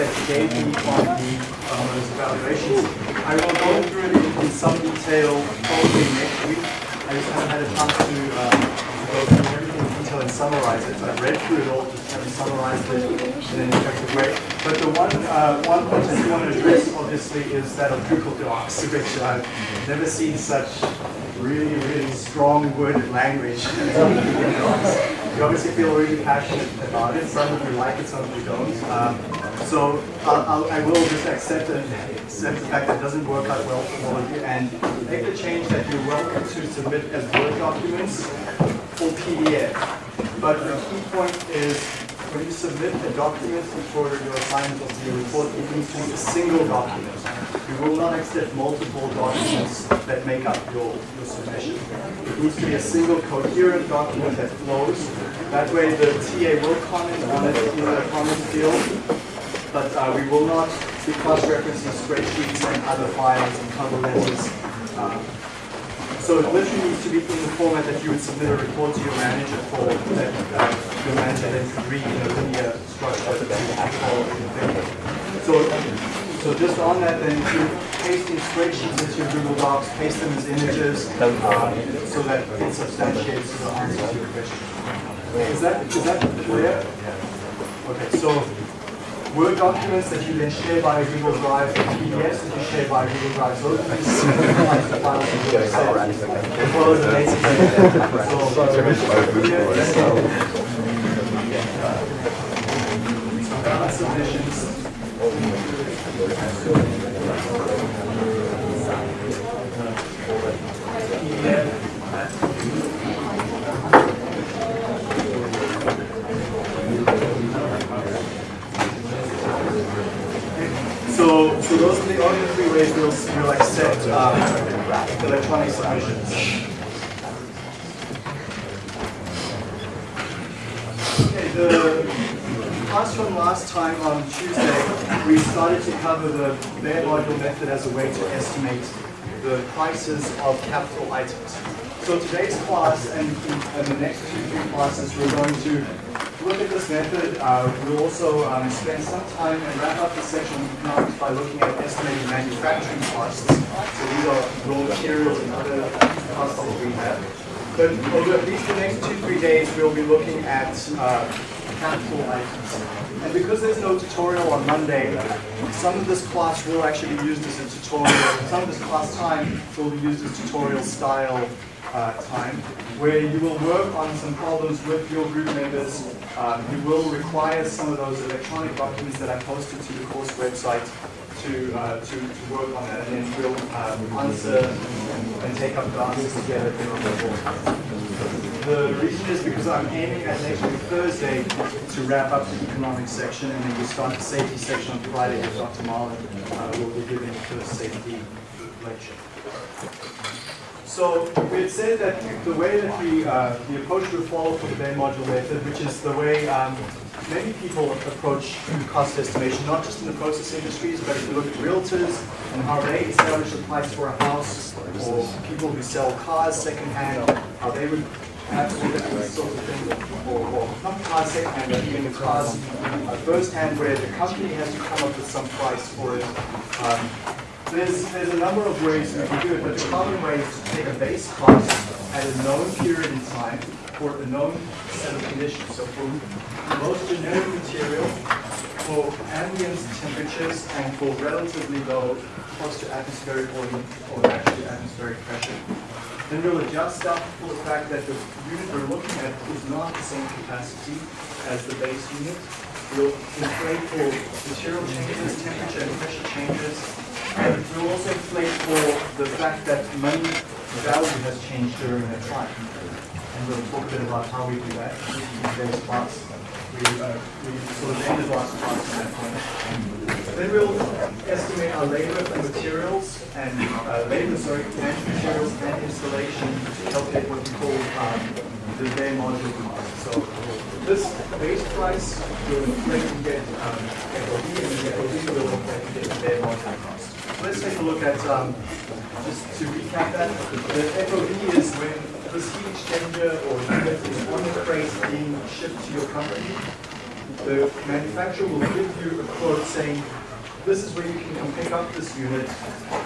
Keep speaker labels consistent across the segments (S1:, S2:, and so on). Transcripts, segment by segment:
S1: that gave me the um, evaluations. I will go through it in, some detail probably next week. I just haven't had a chance to, um, go through everything in detail and summarize it. I've read through it all, just haven't summarized it in an effective way. But the one uh, one point I do want to address, obviously, is that of Google Docs, which I've never seen such really, really strong worded language. you obviously feel really passionate about it. Some of you like it, some of you don't. Um, so I'll, I'll, I will just accept, accept the fact that it doesn't work out well for all of you and make the change that you're welcome to submit as Word documents or PDF. But the key point is when you submit a document for your assignment of your report, it needs to be a single document. We will not accept multiple documents that make up your, your submission. It needs to be a single coherent document that flows. That way the TA will comment on it in the comment field, but uh, we will not be cross-referencing spreadsheets and other files and cover letters. Uh, so it literally needs to be in the format that you would submit a report to your manager for, that uh, your manager then could read in a linear structure that you have So, so just on that then, if you're pasting spreadsheets into your Google Docs, paste them as images, uh, so that it substantiates the answer to your question. Is that, is that clear? Okay, so Word documents that you then share via Google Drive, PDFs that you share via Google Drive. So those are the files you as well as the basic submissions. So, so those are the three ways we'll, um, electronic. Okay, the class from last time on Tuesday, we started to cover the bare module method as a way to estimate the prices of capital items. So today's class and, and the next two, three classes, we're going to look at this method. Uh, we'll also um, spend some time and wrap up the section on economics by looking at estimating manufacturing costs. So these are raw materials and other costs that we have. But over at least the next two, three days, we'll be looking at uh, capital items. And because there's no tutorial on Monday, some of this class will actually be used as a tutorial. Some of this class time will be used as tutorial style uh, time, where you will work on some problems with your group members. Um, you will require some of those electronic documents that I posted to the course website to, uh, to, to, work on that, and then we'll um, answer and, and, take up answers together The board. The reason is because I'm aiming at next week Thursday to wrap up the economics section, and then we start the safety section on Friday with Dr. Marlin. Uh, will be giving the first safety lecture. So we had said that the way that we, uh, the approach we follow for the bare module method, which is the way um, many people approach cost estimation, not just in the process industries, but if you look at realtors and how they establish the price for a house, or people who sell cars secondhand, how they would have to at this sort of thing, or, or not cars secondhand, but even the cars uh, firsthand, where the company has to come up with some price for it. Um, there's, there's a number of ways we can do it, but the common way is to take a base cost at a known period in time for a known set of conditions. So for most generic material, for ambient temperatures and for relatively low close to atmospheric or, or actually atmospheric pressure. Then we'll adjust up for the fact that the unit we're looking at is not the same capacity as the base unit. We'll inflate for material changes, temperature and pressure changes, and we'll also inflate for the fact that money value has changed during that time. And we'll talk a bit about how we do that in today's class. We, uh, we sort of ended last class on that point. Then we'll estimate our labor and materials and uh, labor, sorry, and materials and installation to calculate what we call um, the bare module cost. So this base price will inflate and get um, FOB, and the FOB will inflate and get the bare module cost let's take a look at, um, just to recap that, the FOB is when this heat exchanger or unit is on the crate being shipped to your company. the manufacturer will give you a quote saying, this is where you can come pick up this unit,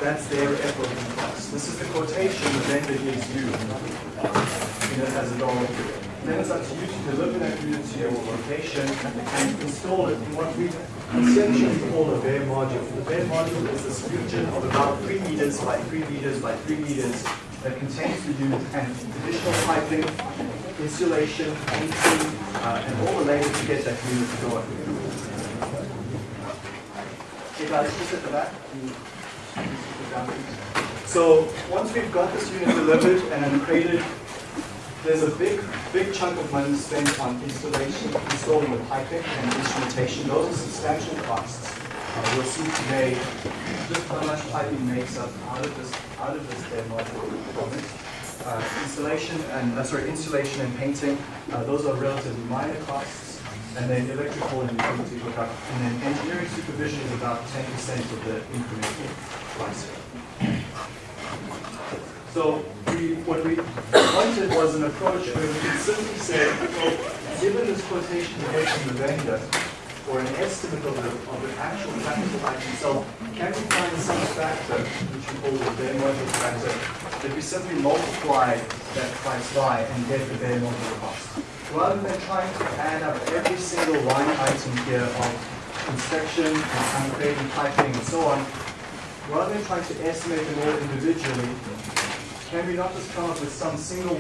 S1: that's their FOB cost. This is the quotation the vendor gives you, unit as a dollar. Then it's up to you to deliver that unit to your location and install it in what we essentially call a bare module. The bare module is this region of about 3 meters by 3 meters by 3 meters that contains the unit and additional piping, insulation, painting, uh, and all the labor to get that unit going. Okay guys, just at the back. So once we've got this unit delivered and crated, there's a big, big chunk of money spent on installation, installing the piping and instrumentation. Those are substantial costs. Uh, we'll see today just how much piping makes up out of this out of this demo. Uh, installation and uh, sorry, installation and painting. Uh, those are relatively minor costs and then electrical and utility hookup, and then engineering supervision is about 10% of the incremental price. So what we wanted was an approach where we could simply say, well, given this quotation get from the vendor, or an estimate of the, of the actual capital item itself, can we find some factor, which we call the bare module factor, that we simply multiply that price by and get the bare module cost? rather than trying to add up every single line item here of inspection and concreting, piping, and so on, rather than trying to estimate them all individually, can we not just come up with some single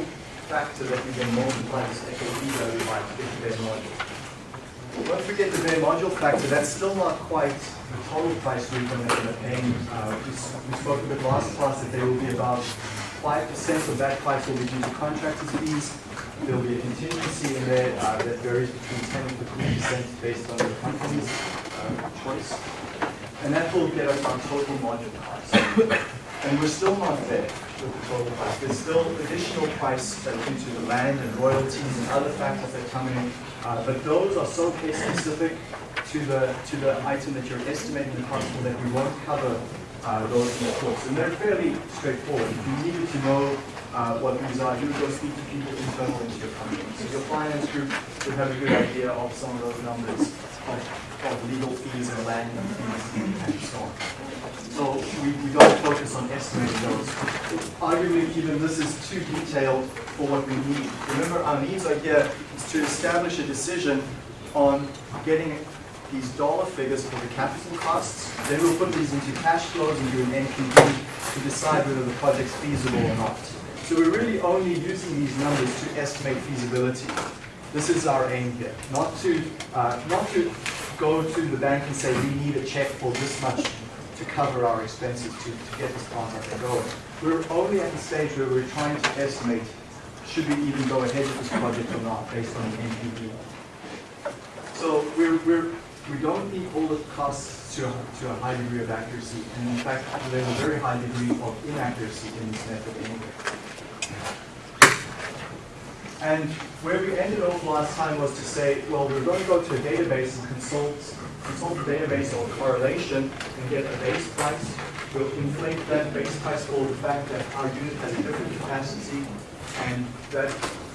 S1: factor that we can multiply this FOB value by the bare module? Once we get the bare module factor, that's still not quite the total price end up paying. Uh, we, we spoke a bit last class that there will be about 5% of that price will be due to contractors' fees, There'll be a contingency in there uh, that varies between 10 and 15 percent based on the company's uh, choice. And that will get us our total module cost. and we're still not there the price. There's still additional price due to the land and royalties and other factors that come in. Uh, but those are so case specific to the to the item that you're estimating the cost for that we won't cover uh, those in the course. And they're fairly straightforward. If you needed to know uh, what these are, you would go speak to people internal into your company. So your finance group would have a good idea of some of those numbers of, of legal fees and land fees and so on. So we, we don't focus on estimating those. Arguably, even this is too detailed for what we need. Remember, our needs are here is to establish a decision on getting these dollar figures for the capital costs. Then we'll put these into cash flows and do an NPV to decide whether the project's feasible or not. So we're really only using these numbers to estimate feasibility. This is our aim here, not to, uh, not to go to the bank and say we need a check for this much to cover our expenses to, to get this contract going. We're only at the stage where we're trying to estimate should we even go ahead with this project or not based on the NPV. So we're, we're, we don't need all the costs to to a high degree of accuracy, and in fact there's a very high degree of inaccuracy in this method anyway. And where we ended off last time was to say, well, we're going to go to a database and consult, consult the database or correlation and get a base price. We'll inflate that base price for the fact that our unit has a different capacity and that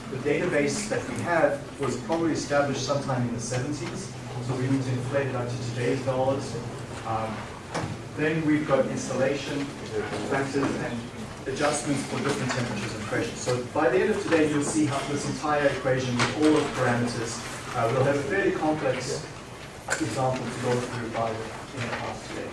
S1: the database that we have was probably established sometime in the 70s. So we need to inflate it up to today's dollars. Um, then we've got installation factors and adjustments for different temperatures and pressures. So by the end of today, you'll see how this entire equation with all of the parameters. Uh, we'll have a fairly complex example to go through by the class today.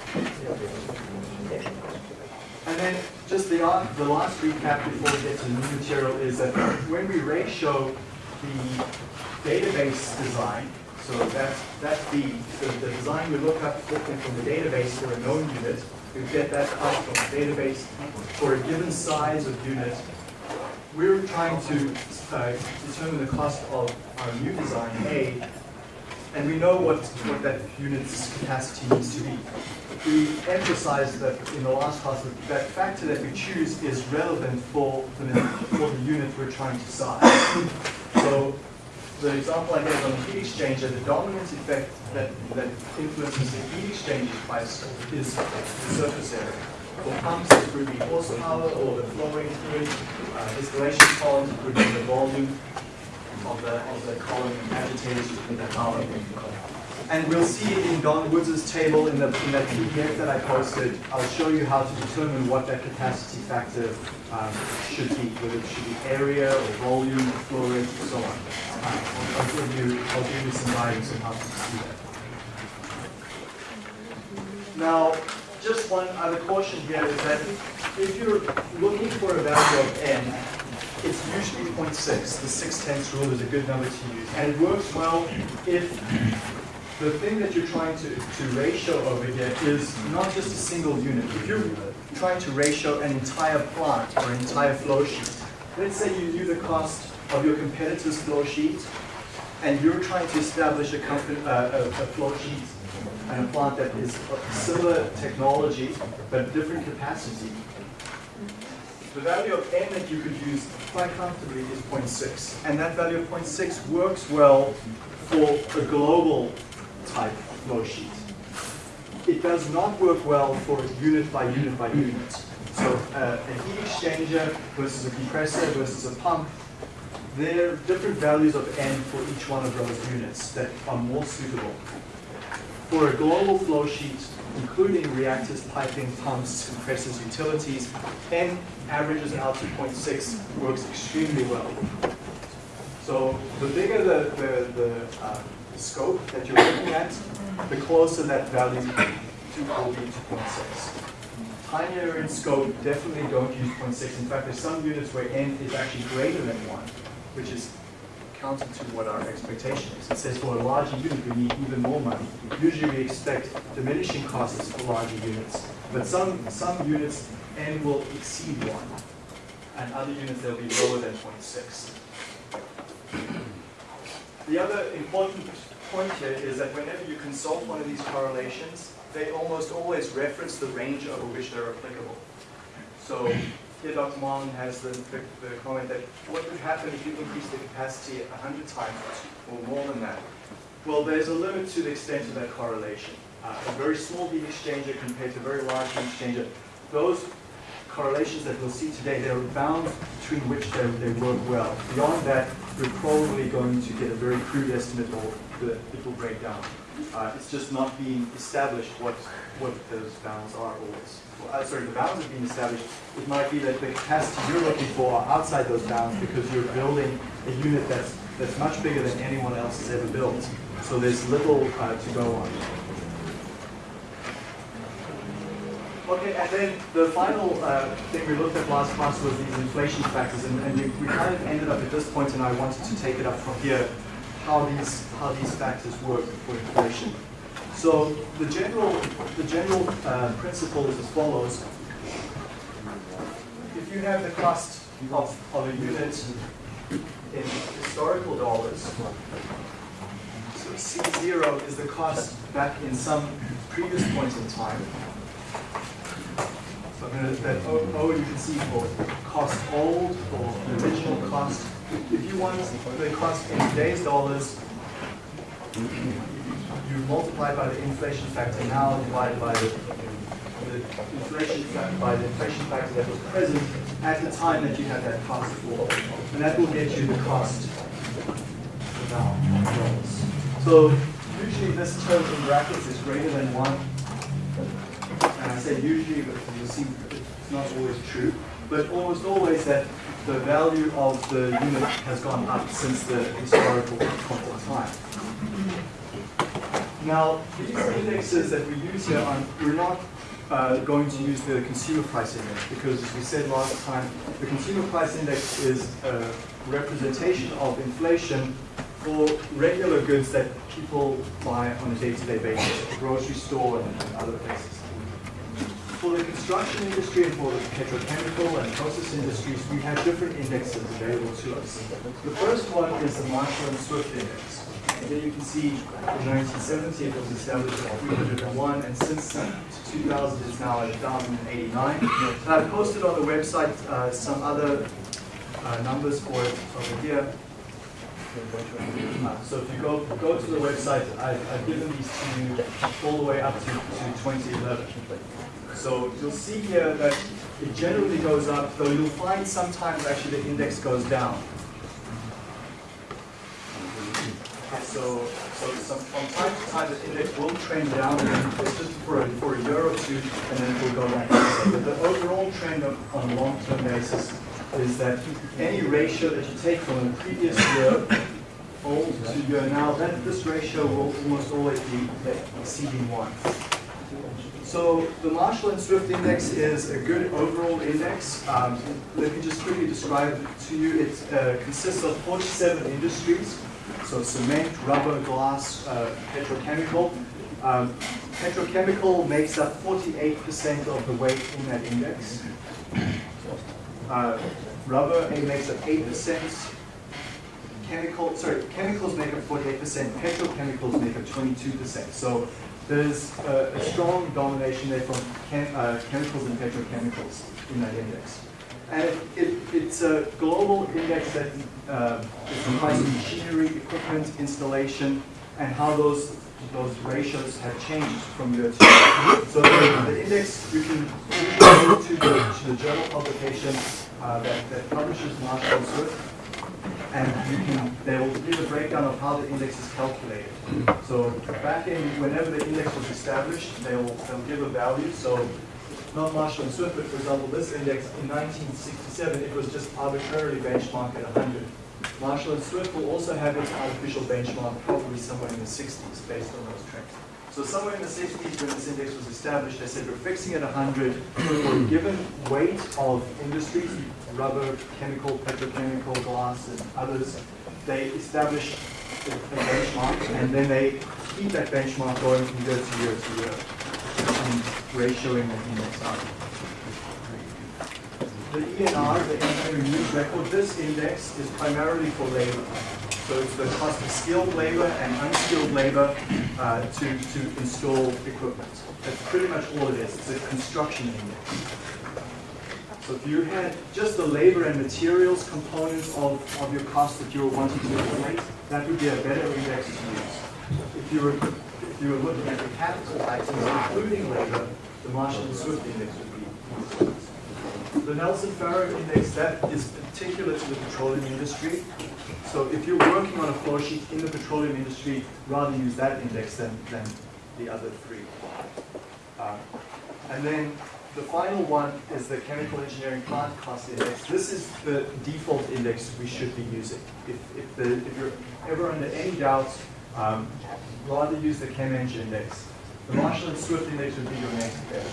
S1: And then just the, uh, the last recap before we get to the new material is that when we ratio the database design, so that's, that's the, the, the design we look up from the database for a known unit, we get that out from the database for a given size of unit. We're trying to uh, determine the cost of our new design A, and we know what, what that unit's capacity needs to be. We emphasize that in the last class that that factor that we choose is relevant for the, for the unit we're trying to size. So the example I gave on the heat exchanger, the dominant effect that, that influences the heat exchange price is the surface area. For pumps, it could be horsepower or the flowing fluid, uh, distillation columns, could be the volume. of the, of the column agitated in the column. And we'll see in Don Woods' table in, the, in that PDF that I posted, I'll show you how to determine what that capacity factor um, should be, whether it should be area or volume, or flow rate, and so on. Um, I'll, give you, I'll give you some guidance on how to see that. Now, just one other caution here is that if you're looking for a value of n, it's usually 0.6. The 6 tenths rule is a good number to use. And it works well if the thing that you're trying to, to ratio over here is not just a single unit. If you're trying to ratio an entire plant or an entire flow sheet, let's say you knew the cost of your competitor's flow sheet, and you're trying to establish a, company, uh, a, a flow sheet and a plant that is similar technology but different capacity. The value of n that you could use quite comfortably is 0.6. And that value of 0.6 works well for a global type flow sheet. It does not work well for unit by unit by unit. So uh, a heat exchanger versus a compressor versus a pump, there are different values of n for each one of those units that are more suitable. For a global flow sheet, including reactors, piping, pumps, compressors, utilities, n averages out to 0.6 works extremely well. So the bigger the, the, the uh, scope that you're looking at, the closer that value to will be to 0.6. Tinier in scope, definitely don't use 0.6. In fact, there's some units where n is actually greater than 1, which is counter to what our expectation is. It says for a larger unit, we need even more money. Usually we expect diminishing costs for larger units. But some, some units, n will exceed 1. And other units, they'll be lower than 0.6. The other important point here is that whenever you consult one of these correlations, they almost always reference the range over which they're applicable. So Dr. Marlin has the, the, the, comment that what could happen if you increase the capacity 100 times or more than that? Well, there's a limit to the extent of that correlation. Uh, a very small heat exchanger compared to a very large heat exchanger, those correlations that we'll see today, there are bounds between which they, they work well. Beyond that, we're probably going to get a very crude estimate or it will break down. Uh, it's just not being established what, what those bounds are always. Uh, sorry, the bounds have been established. It might be that the capacity you're looking for are outside those bounds because you're building a unit that's, that's much bigger than anyone else has ever built. So there's little uh, to go on. Okay, and then the final uh, thing we looked at last class was these inflation factors, and, and we, we, kind of ended up at this point, and I wanted to take it up from here, how these how these factors work for inflation. So the general the general uh, principle is as follows: if you have the cost of, of a unit in historical dollars, so C0 is the cost back in some previous point in time. So I'm going to, that O, o you can see for cost old or original cost. If you want the cost in today's dollars, you multiply by the inflation factor now divided by the, the inflation factor by the inflation factor that was present at the time that you had that cost for. And that will get you the cost now dollars. So usually this term in brackets is greater than one. And I say usually, but you'll see it's not always true. But almost always that the value of the unit has gone up since the historical point of time. Now, these indexes that we use here, are, we're not uh, going to use the consumer price index because, as we said last time, the consumer price index is a representation of inflation for regular goods that people buy on a day-to-day -day basis, the grocery store and, and other places. For the construction industry and for the petrochemical and process industries, we have different indexes available to us. The first one is the Marshall and Swift index. And then you can see in 1970 it was established at 301, and since 2000 it's now at 1,089. And I've posted on the website uh, some other uh, numbers for it over here. Uh, so if you go go to the website, I've, I've, given these to you all the way up to, to 2011. So you'll see here that it generally goes up, though you'll find sometimes actually the index goes down. So, so some, from time to time, the index will trend down, it's just for a, for a year or two, and then it will go back. But the overall trend on, on a long-term basis is that any ratio that you take from the previous year old to year now, that this ratio will almost always be exceeding one. So the Marshall and Swift index is a good overall index. Um, let me just quickly describe it to you. It uh, consists of 47 industries, so cement, rubber, glass, uh, petrochemical. Um, petrochemical makes up 48% of the weight in that index. Uh, rubber makes up 8%. Chemical, sorry, chemicals make up 48%, petrochemicals make up 22%. So there's a, a strong domination there from chem, uh, chemicals and petrochemicals in that index. And it, it, it's a global index that uh, is comprised machinery, equipment, installation, and how those those ratios have changed from year to year. So the, the index, you can go to the, to the journal publication uh, that, that publishes Marshall and Swift, and you can, they will give a breakdown of how the index is calculated. So back in, whenever the index was established, they'll, they'll give a value. So not Marshall and Swift, for example, this index in 1967, it was just arbitrarily benchmarked at 100. Marshall and Swift will also have its artificial benchmark probably somewhere in the 60s based on those trends. So somewhere in the 60s when this index was established, they said we're fixing at 100 for a given weight of industries, rubber, chemical, petrochemical, glass, and others. They establish a benchmark, and then they keep that benchmark going from year to year to year, and ratioing the index. The ENR, the Engineering News Record, this index is primarily for labor. So it's the cost of skilled labor and unskilled labor uh, to, to install equipment. That's pretty much all it is. It's a construction index. So if you had just the labor and materials component of, of your cost that you were wanting to estimate, that would be a better index to use. If you were you were looking at the capital items, including labor, the Marshall and Swift index would be. The Nelson Farrar index, that is particular to the petroleum industry. So if you're working on a flow sheet in the petroleum industry, rather use that index than, than the other three. Uh, and then the final one is the chemical engineering plant cost index. This is the default index we should be using. If, if, the, if you're ever under any doubt, um, rather use the ChemEng index. The Marshall and Swift index would be your next bet.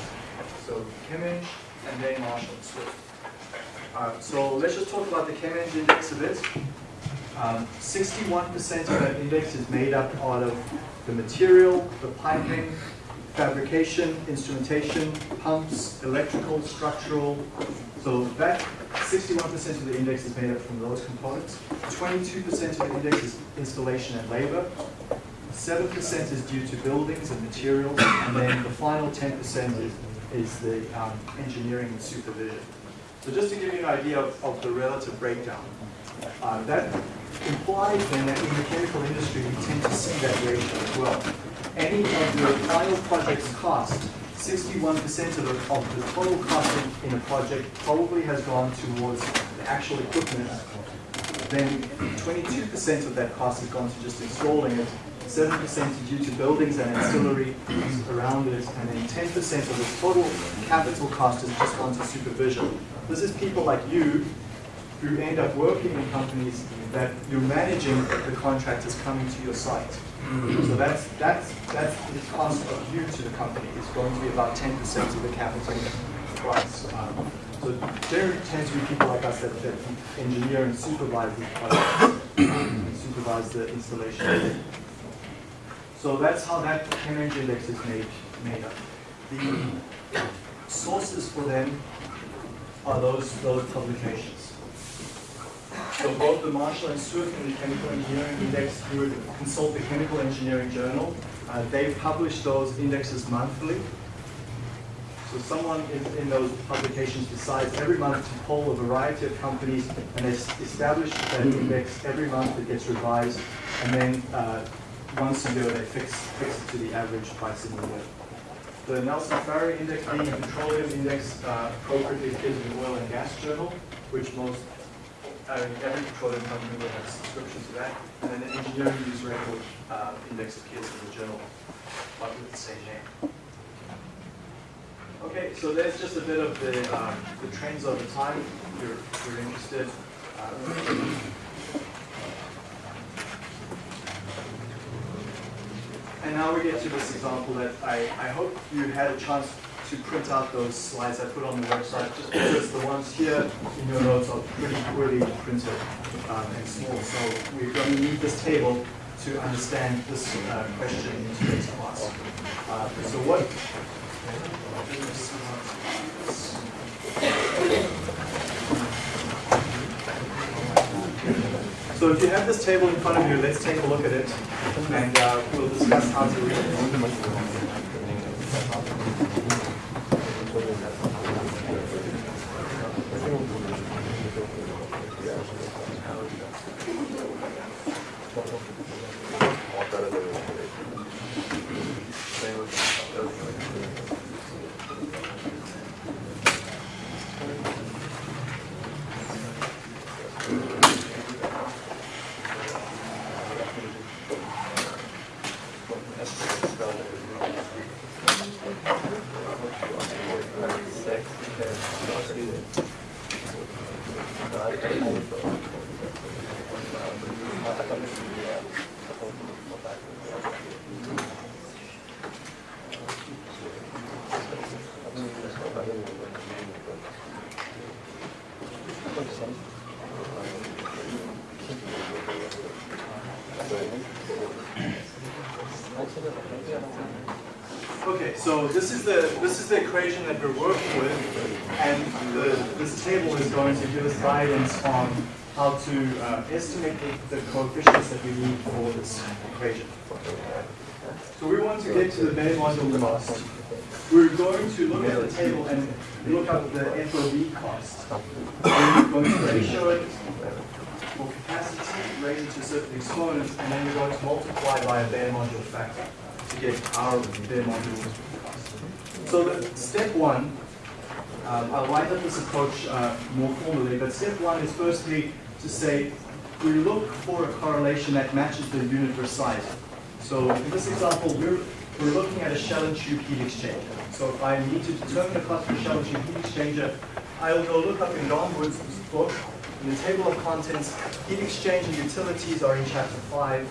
S1: So ChemEng and then Marshall and Swift. Uh, so let's just talk about the ChemEng index a bit. 61% um, of that index is made up out of the material, the piping, fabrication, instrumentation, pumps, electrical, structural. So that 61% of the index is made up from those components. 22% of the index is installation and labor. 7% is due to buildings and materials. And then the final 10% is, is the um, engineering and supervision. So just to give you an idea of, of the relative breakdown, uh, that implies then that in the chemical industry we tend to see that ratio as well. Any of your final project's cost, 61% of, the, of the total cost in, a project probably has gone towards the actual equipment. Then 22% of that cost has gone to just installing it, 7% due to buildings and ancillary around it, and then 10% of the total capital cost has just gone to supervision. This is people like you who end up working in companies that you're managing the contractors coming to your site. So that's that's that's the cost of you to the company is going to be about 10% of the capital price. Um, so there tends to be people like us that, that engineer and supervise and supervise the installation. So that's how that ChemEng index is made made up. The sources for them are those those publications. So both the Marshall and Swift and the Chemical Engineering Index, would consult the Chemical Engineering Journal. Uh, they publish those indexes monthly. So someone in, in, those publications decides every month to poll a variety of companies and they establish that index every month it gets revised and then uh, once a year they fix, fix it to the average price in the year. The Nelson Farrar Index being a petroleum index uh, appropriately is in the Oil and Gas Journal, which most Mean, every petroleum company will have a subscription to that. And then the engineering news record uh, index appears in the journal, but with the same name. Okay, so there's just a bit of the, um, the trends over time, if you're, if you're interested. Uh, And now we get to this example that I, I hope you had a chance to print out those slides I put on the website, just because the ones here in your notes are pretty poorly printed um, and small. So we're going to need this table to understand this uh, question in today's class. Uh, so what? So if you have this table in front of you, let's take a look at it, and uh, we'll discuss how to read it. Okay, so this is the this is the equation that we're working with, and the, this table is going to give us guidance on how to uh, estimate the, the coefficients that we need for this equation. So we want to get to the bare module cost. We're going to look at the table and look up the FOB cost. We're going to ratio it for capacity raised to a certain exponent, and then we're going to multiply by a bare module factor to get our bare module. So the, step one, um, I'll write up this approach uh, more formally, but step one is firstly to say we look for a correlation that matches the unit we're. So in this example, we're, we're looking at a shell and tube heat exchanger. So if I need to determine the cost of a shell and tube heat exchanger, I'll go look up in Don Woods' book, in the table of contents, heat exchanger utilities are in chapter 5,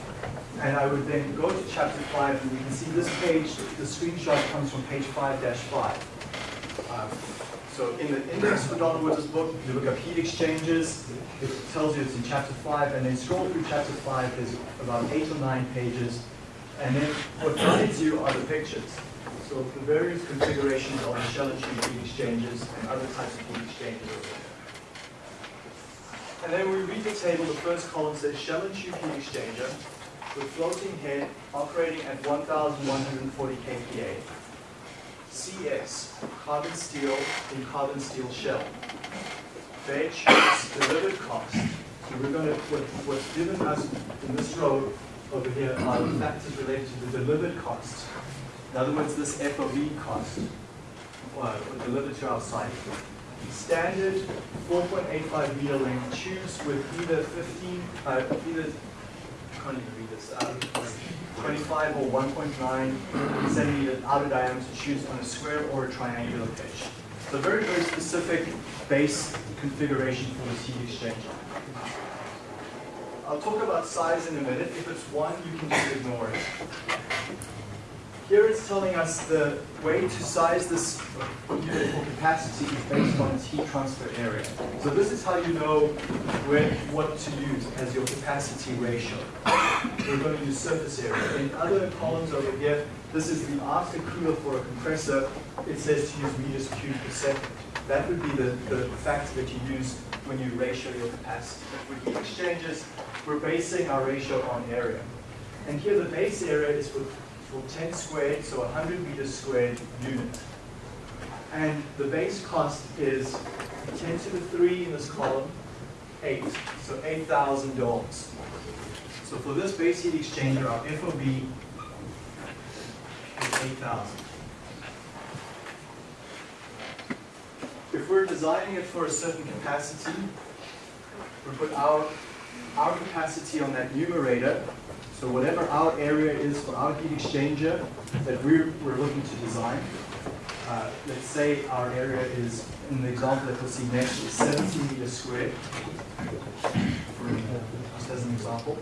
S1: and I would then go to chapter 5, and you can see this page, the screenshot comes from page 5-5. Um, so in the index for Don Woods' book, you look up heat exchangers, it tells you it's in chapter 5, and then scroll through chapter 5, there's about 8 or 9 pages, and then what guides you are the pictures. So the various configurations of the shell and tube heat exchangers and other types of heat exchangers. And then we read the table, the first column says shell and tube heat exchanger with floating head operating at 1,140 kPa. CS, carbon steel in carbon steel shell. They choose delivered cost. So we're going to, what, what's given us in this row over here are the factors related to the delivered cost. In other words, this FOB cost uh, delivered to our site. Standard 4.85 meter length tubes with either 15, uh, either, Can't even read this, uh, 25 or 1.9 centimeter outer diameter tubes on a square or a triangular pitch. So very, very specific base configuration for this heat exchanger. I'll talk about size in a minute. If it's one, you can just ignore it. Here it's telling us the way to size this unit for capacity is based on its heat transfer area. So this is how you know where, what to use as your capacity ratio. We're going to use surface area. In other columns over here, this is the after cooler for a compressor. It says to use meters cubed per second. That would be the, the factor that you use when you ratio your capacity. With heat exchangers, we're basing our ratio on area. And here the base area is for, for 10 squared, so 100 meters squared unit. And the base cost is 10 to the 3 in this column, 8, so $8,000. So for this base heat exchanger, our FOB is 8,000. If we're designing it for a certain capacity, we put our, our capacity on that numerator. So whatever our area is for our heat exchanger that we're, we're looking to design, uh, let's say our area is, in the example that we'll see next, is 70 meters squared, just as an example.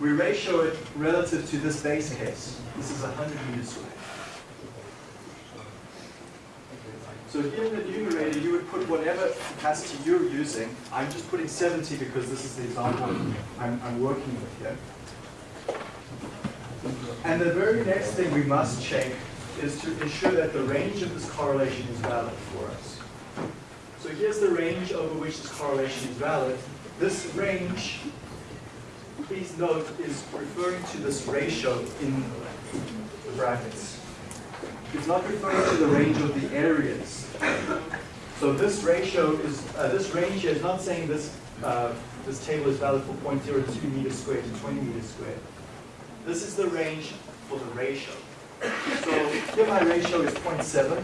S1: We ratio it relative to this base case. This is 100 meters squared. So here in the numerator, you would put whatever capacity you're using. I'm just putting 70 because this is the example I'm, I'm working with here. And the very next thing we must check is to ensure that the range of this correlation is valid for us. So here's the range over which this correlation is valid. This range, please note, is referring to this ratio in the brackets. It's not referring to the range of the areas. So this ratio is, uh, this range here is not saying this, uh, this table is valid for 0.02 meters squared to 20 meters squared. This is the range for the ratio. So here my ratio is 0.7.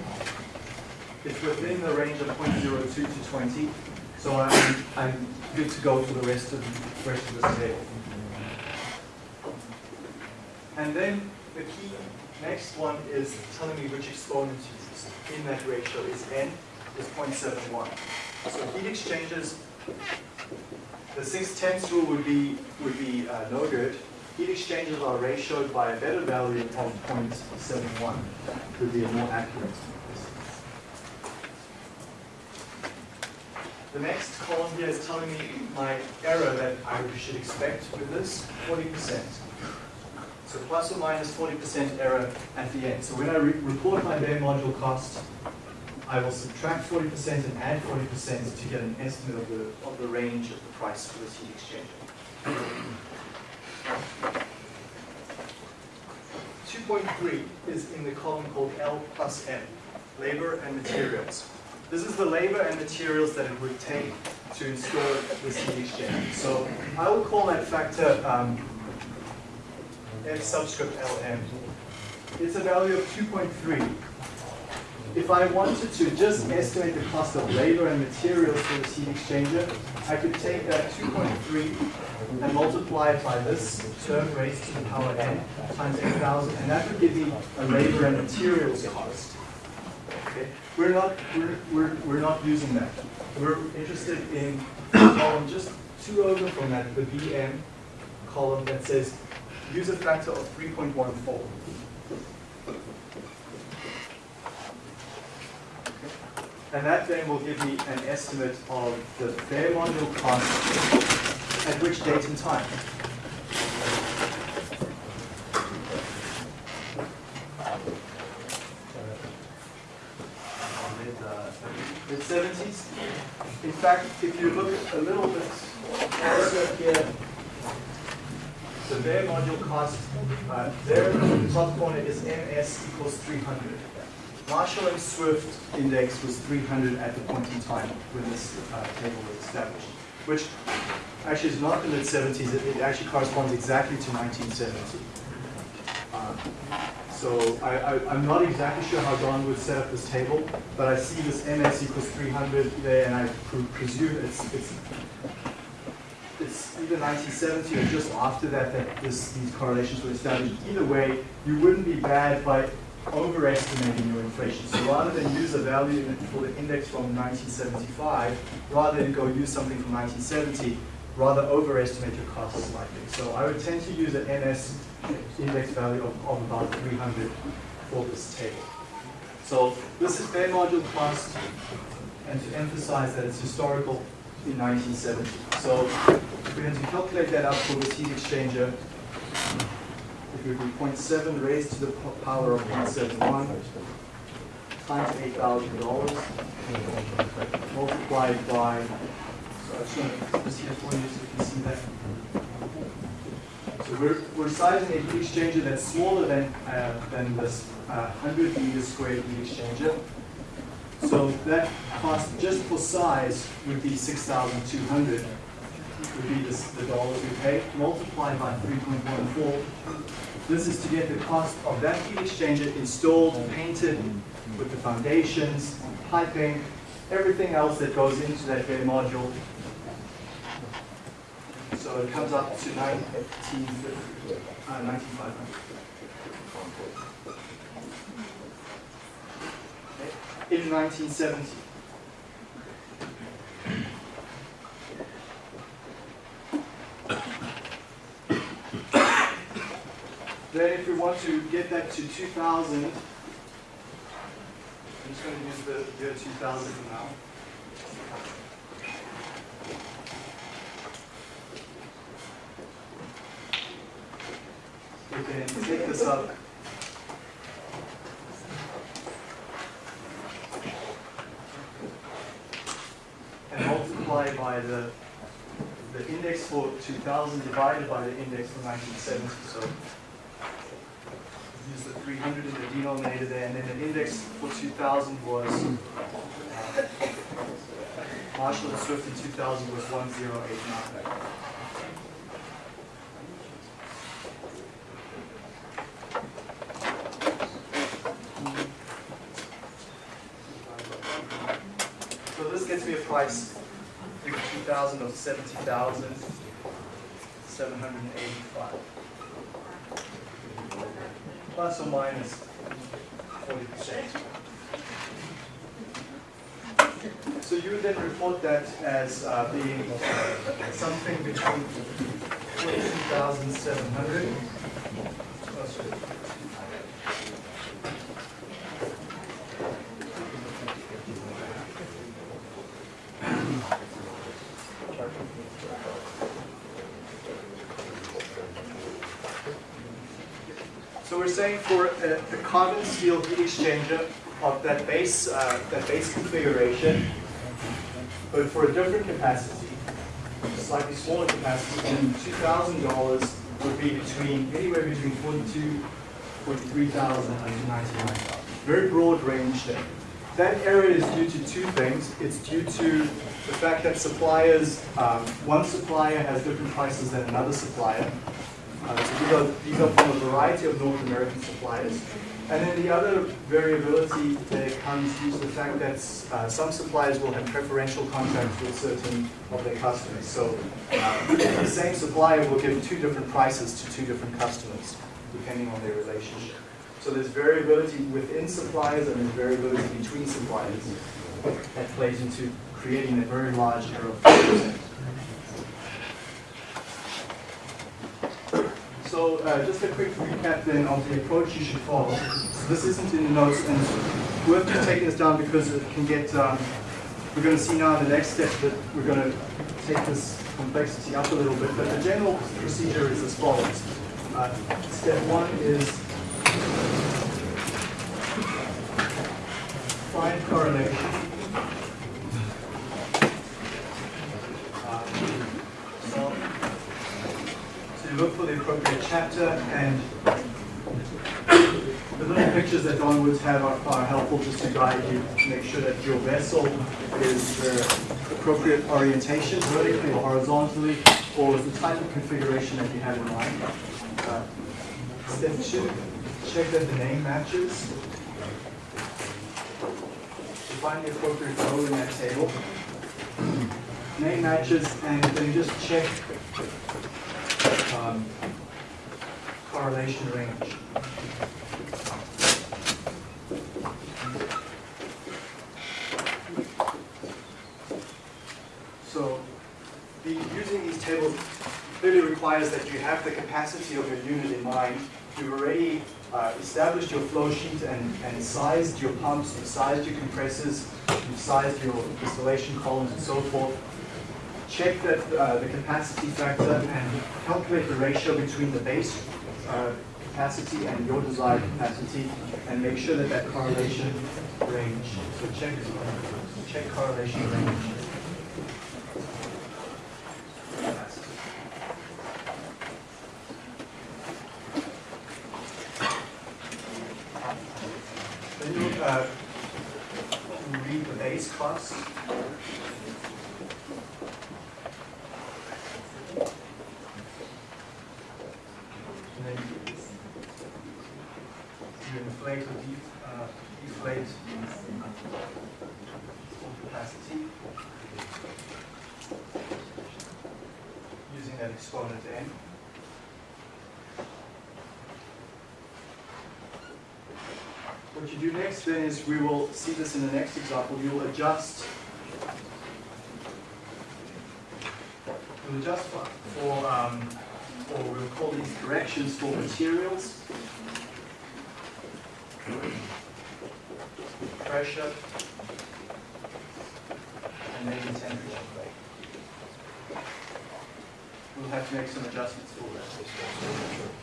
S1: It's within the range of 0.02 to 20. So I'm, I'm good to go for the rest of, the rest of this table. And then the key next one is telling me which exponent in that ratio is n, is 0.71. So heat exchangers, the 6 tenths rule would be, would be uh, no good heat exchangers are ratioed by a better value of 0.71 would be a more accurate. The next column here is telling me my error that I should expect with this, 40%. So plus or minus 40% error at the end. So when I re report my bare module cost, I will subtract 40% and add 40% to get an estimate of the, of the range of the price for this heat exchanger. 2.3 is in the column called L plus M, labor and materials. This is the labor and materials that it would take to install this heat exchanger. So I will call that factor um, F subscript LM. It's a value of 2.3 if I wanted to just estimate the cost of labor and materials for this heat exchanger, I could take that 2.3 and multiply it by this term raised to the power n times 8,000, and that would give me a labor and materials cost. Okay? We're not we're, we're, we're not using that. We're interested in column just two over from that, the BM column that says use a factor of 3.14. And that then will give me an estimate of the bare module cost at which date and time. Mid 70s. In fact, if you look a little bit closer here, the bare module cost uh, there in the top corner is MS equals 300. Marshall and Swift index was 300 at the point in time when this uh, table was established, which actually is not the mid-70s, it, it, actually corresponds exactly to 1970. Uh, so I, am not exactly sure how Don Woods set up this table, but I see this MS equals 300 there, and I pre presume it's, it's, it's either 1970 or just after that that this, these correlations were established. Either way, you wouldn't be bad by overestimating your inflation. So rather than use a value for the index from 1975, rather than go use something from 1970, rather overestimate your costs slightly. So I would tend to use an MS index value of, of about 300 for this table. So this is bare module cost, and to emphasize that it's historical in 1970. So if we had to calculate that out for this heat exchanger, it would be 0.7 raised to the power of 0.71 times $8,000 multiplied by, you so you can see that. So we're, we're sizing a heat exchanger that's smaller than, uh, than this uh, 100 meters squared heat exchanger. So that cost just for size would be 6,200 would be this, the dollars we pay, multiplied by 3.14 this is to get the cost of that heat exchanger installed, painted with the foundations, piping, everything else that goes into that bare module. So it comes up to 1950, uh, 9500. Okay. In 1970. Then if we want to get that to 2000, I'm just going to use the year 2000 now. We can take this up. And multiply by the, the index for 2000 divided by the index for 1970. So use the 300 in the denominator there, and then the index for 2000 was, uh, Marshall and Swift in 2000 was 1089. So this gets me a price in 2000 of 70,785 plus or minus 40%. So you then report that as uh, being something between 42,700 oh, sorry. So we're saying for a, a carbon steel heat exchanger of that base, uh, that base configuration, but for a different capacity, slightly smaller capacity, then $2,000 would be between, anywhere between 42, 43,000 and 99,000. Very broad range there. That area is due to two things. It's due to the fact that suppliers, um, one supplier has different prices than another supplier. Uh, so these are, these are from a variety of North American suppliers. And then the other variability that comes due to the fact that uh, some suppliers will have preferential contracts with certain of their customers. So uh, the same supplier will give two different prices to two different customers, depending on their relationship. So there's variability within suppliers and there's variability between suppliers that plays into creating a very large error of So uh, just a quick recap then of the approach you should follow. So this isn't in the notes, and worth just taking this down because it can get, um, we're going to see now the next step that we're going to take this complexity up a little bit, but the general procedure is as follows. Uh, step one is find correlation. Look for the appropriate chapter and the little pictures that Don Woods have are, are, helpful just to guide you to make sure that your vessel is the appropriate orientation, vertically or horizontally, or the type of configuration that you have in mind. Uh, step two, check that the name matches. Find the appropriate row in that table. Name matches, and then just check um, correlation range. So the, using these tables clearly requires that you have the capacity of your unit in mind. You've already uh, established your flow sheet and, and sized your pumps, you've sized your compressors, you've sized your distillation columns and so forth check that uh, the capacity factor and calculate the ratio between the base uh, capacity and your desired capacity and make sure that that correlation range, so check, check correlation range. Then you uh, read the base cost. And then you inflate or de uh, deflate capacity. You using that exponent n. What you do next is we will see this in the next example. You'll adjust we'll adjust for, for um, or we'll call these corrections for materials, pressure, and maybe temperature. We'll have to make some adjustments for that.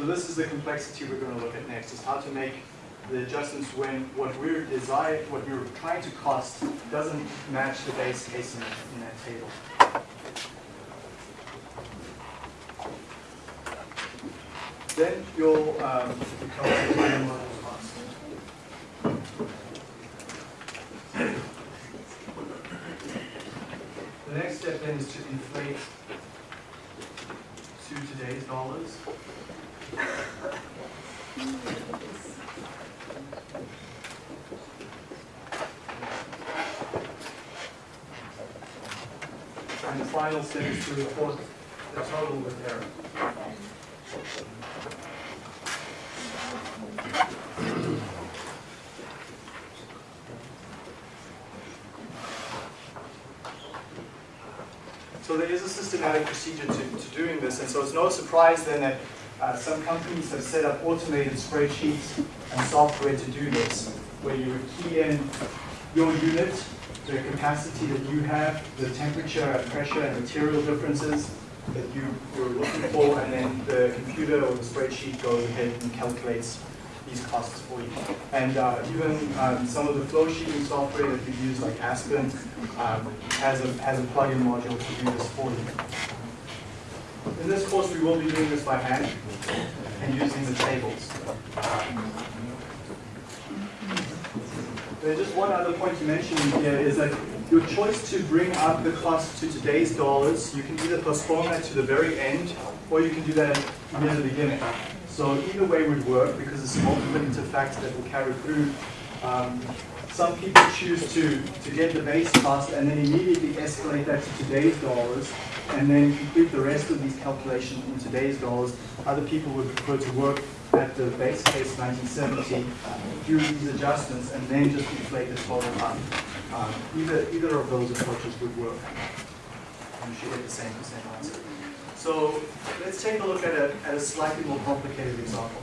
S1: So this is the complexity we're going to look at next, is how to make the adjustments when what we're what we're trying to cost doesn't match the base case in, in that table. Then you'll um, final model cost. The next step then is to inflate to today's dollars. And the final is to report the total with error. So there is a systematic procedure to, to doing this, and so it's no surprise then that uh, some companies have set up automated spreadsheets and software to do this, where you would key in your unit, the capacity that you have, the temperature and pressure and material differences that you, you're looking for, and then the computer or the spreadsheet goes ahead and calculates these costs for you. And uh, even um, some of the flow sheeting software that you use, like Aspen, um, has a has a plugin module to do this for you. In this course, we will be doing this by hand and using the tables. There's just one other point to mention here is that your choice to bring up the cost to today's dollars, you can either postpone that to the very end, or you can do that near the beginning. So either way would work because it's a multiplicative factor that will carry through. Um, some people choose to, to get the base cost and then immediately escalate that to today's dollars and then complete the rest of these calculations in today's dollars. Other people would prefer to work at the base case 1970, do these adjustments, and then just inflate the total up. Um, either, either of those approaches would work. You should get the same, the same answer. So let's take a look at a, at a slightly more complicated example.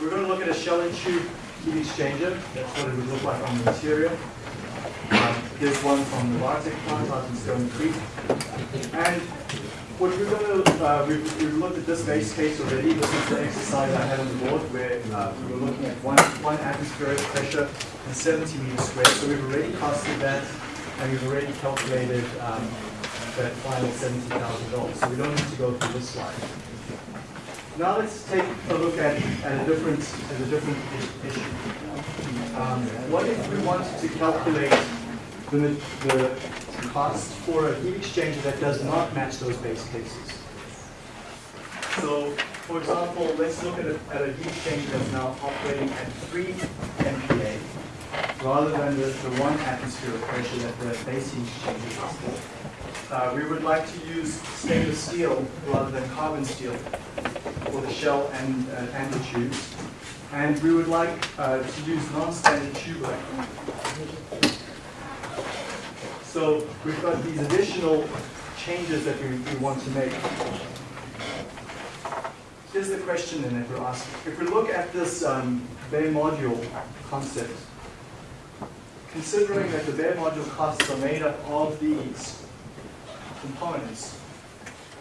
S1: We're going to look at a shell and tube heat exchanger. That's what it would look like on the interior. Um, here's one from the Bartek plant out in Stoney Creek. And what we're going to, uh, we've, we've, looked at this base case already. This is the exercise I had on the board where uh, we were looking at one, one atmospheric pressure and 70 meters squared. So we've already costed that and we've already calculated um, that final $70,000. So we don't need to go through this slide. Now let's take a look at, at a different at a different issue. Um, what if we wanted to calculate the, the cost for a heat exchanger that does not match those base cases? So, for example, let's look at a, at a heat exchanger that's now operating at 3 MPa rather than the, the 1 atmosphere of pressure that the base heat exchanger is for. Uh, we would like to use stainless steel rather than carbon steel for the shell and, uh, and the tubes. And we would like uh, to use non-standard tube length. So we've got these additional changes that we, we want to make. Here's the question then that we're asking. If we look at this um, bare module concept, considering that the bare module costs are made up of these components,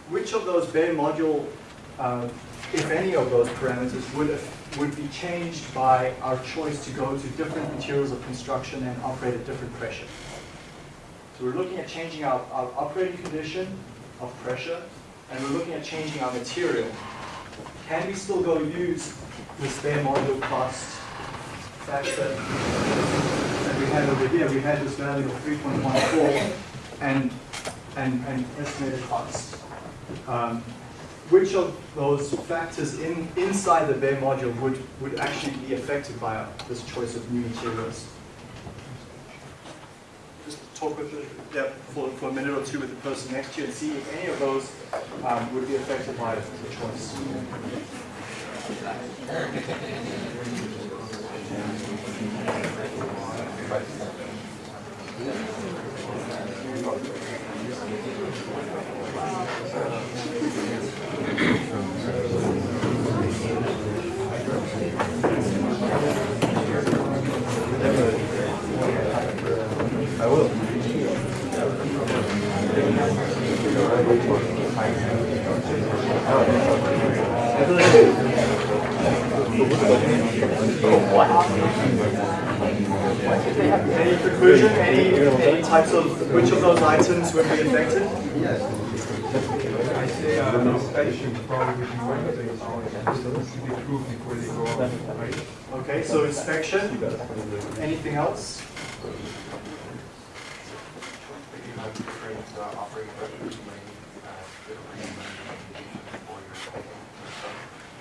S1: which of those bare module, uh, if any of those parameters, would, would be changed by our choice to go to different materials of construction and operate at different pressure? So we're looking at changing our, our operating condition of pressure, and we're looking at changing our material. Can we still go use this bare module cost factor that we had over here? We had this value of 3.14 and and, and estimated cost. Um, which of those factors in, inside the bare module would, would actually be affected by this choice of new materials? Just talk with the, yeah, for, for a minute or two with the person next to you and see if any of those um, would be affected by the choice. Any conclusion? Any, any types of, which of those items would be affected?
S2: I say uh, inspection probably would be things to be approved before they go?
S1: Okay, so inspection. Anything else?
S3: You have different uh, operating pressures,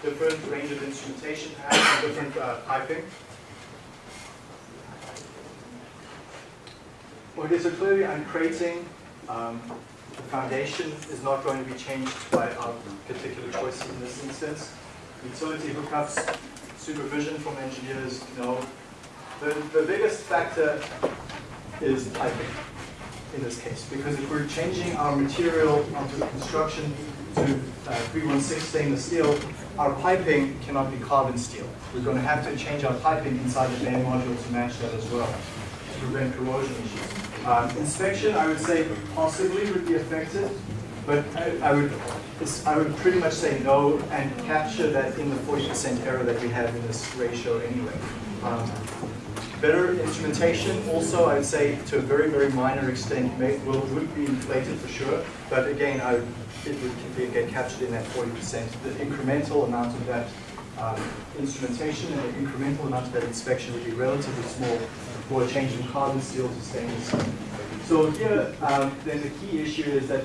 S1: Different range of instrumentation, perhaps, and different uh, piping. Okay, so clearly I'm creating, um, the foundation is not going to be changed by our particular choices in this instance. Utility hookups, supervision from engineers, no. The, the biggest factor is piping in this case, because if we're changing our material onto construction to uh, 316 stainless steel, our piping cannot be carbon steel. We're going to have to change our piping inside the main module to match that as well, to prevent corrosion issues. Um, inspection, I would say possibly would be affected, but I, I would, I would pretty much say no and capture that in the 40% error that we have in this ratio anyway. Um, Better instrumentation, also I'd say to a very, very minor extent, may, will, would be inflated for sure, but again, I, it would be, get captured in that forty percent. The incremental amount of that, um, instrumentation and the incremental amount of that inspection would be relatively small for a change from carbon steel to stainless. So here, um, then the key issue is that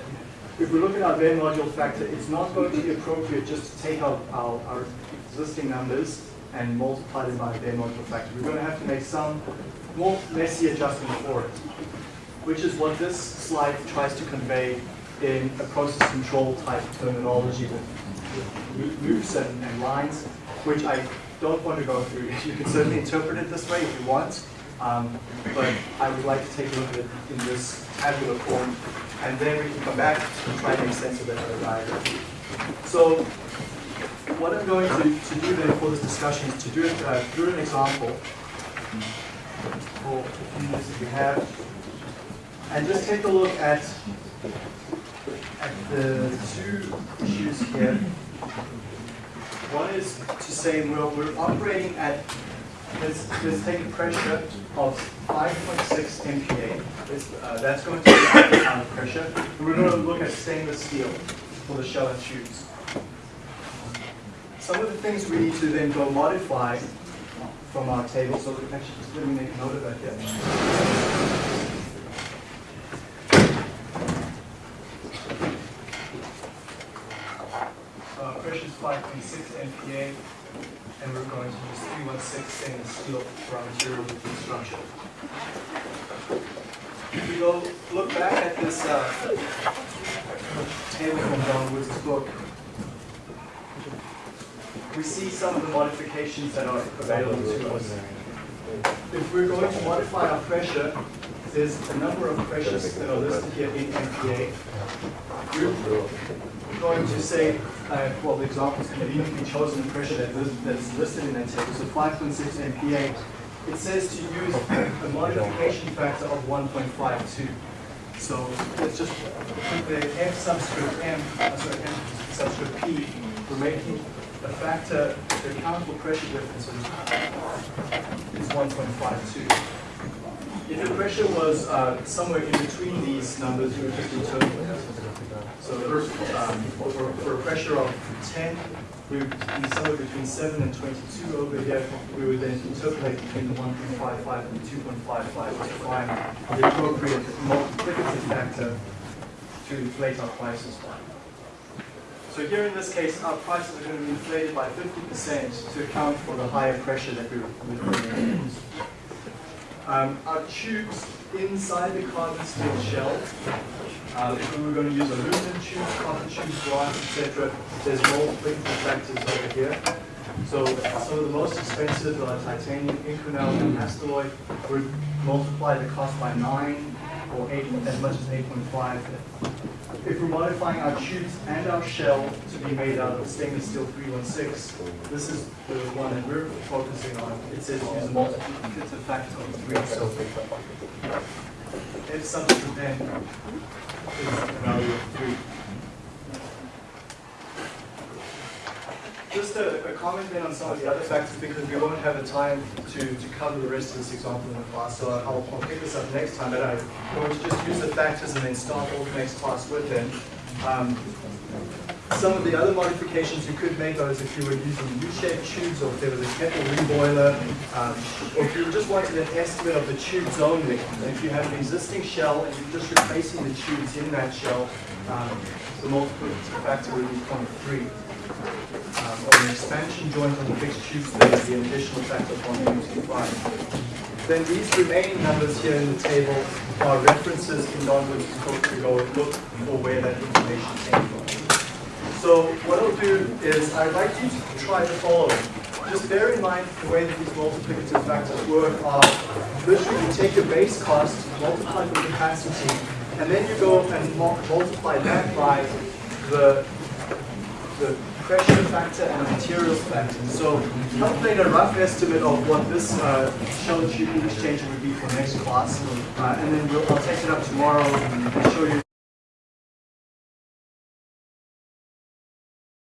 S1: if we look at our Venn module factor, it's not going to be appropriate just to take our, our, our existing numbers and multiply them by the Venn module factor. We're going to have to make some more messy adjustment for it, which is what this slide tries to convey in a process control type terminology with, loops and, and lines, which I don't want to go through. You can certainly interpret it this way if you want, um, but I would like to take a look at it in this tabular form, and then we can come back and try to make sense of it diagram. So what I'm going to, to do then for this discussion is to do it uh, through an example for the few minutes that we have, and just take a look at at the two issues here. One is to say we're, we're operating at, let's, let's take a pressure of 5.6 MPa. Uh, that's going to be the pressure. We're going to look at stainless steel for the shell and tubes. Some of the things we need to then go modify from our table, so actually just let me make a note of that here. Uh, pressure is 5.6 MPa, and we're going to use 316 stainless steel for our material construction. If we go look back at this uh, table from Don Woods' book, we see some of the modifications that are available to us. If we're going to modify our pressure, there's a number of pressures that are listed here in MPa. We're going to say, uh, well, the examples conveniently chosen the pressure that is, that's listed in that table. So 5.6 MPa. It says to use a modification factor of 1.52. So let's just put the F subscript M, uh, sorry, M subscript P. We're making a factor, the countable pressure difference is is 1.52. If the pressure was uh, somewhere in between these numbers, you would just interpolate. So for, um, for, for a pressure of 10, we would be somewhere between 7 and 22 over here. We would then interpolate between the 1.55 and the 2.55 to find the appropriate multiplicative factor to inflate our prices by. So here in this case, our prices are going to be inflated by 50% to account for the higher pressure that we're in. Um, our tubes inside the carbon steel shell, uh, if we were going to use aluminum tubes, copper tubes, glass, etc., there's more multiple factors over here. So some of the most expensive are titanium, Inconel, and Hastelloy. Would multiply the cost by nine or eight, as much as 8.5. If we're modifying our tubes and our shell to be made out of stainless steel 316, this is the one that we're focusing on. It says use a multiplicative factor of three, so if substitute then is a value of three. Just a, a comment then on some of the other factors because we won't have the time to, to cover the rest of this example in the class, so I'll, I'll pick this up next time, but I want to just use the factors and then start off the next class with them. Um, some of the other modifications you could make are if you were using U-shaped tubes or if there was a kettle reboiler, um, or if you just wanted an estimate of the tubes only, if you have an existing shell and you're just replacing the tubes in that shell, um, the multiplicative factor would be 0.3 or an expansion joint on the fixed tube be an additional factor of 1.25. Then these remaining numbers here in the table are references in non-which to go and look for where that information came from. So what I'll do is I'd like you to try the following. Just bear in mind the way that these multiplicative factors work are literally you take your base cost, multiply the capacity, and then you go and mul- multiply that by the the pressure factor and materials factor. So calculate a rough estimate of what this uh, shell tube heat exchanger would be for next class, uh, and then we'll, I'll take it up tomorrow and show you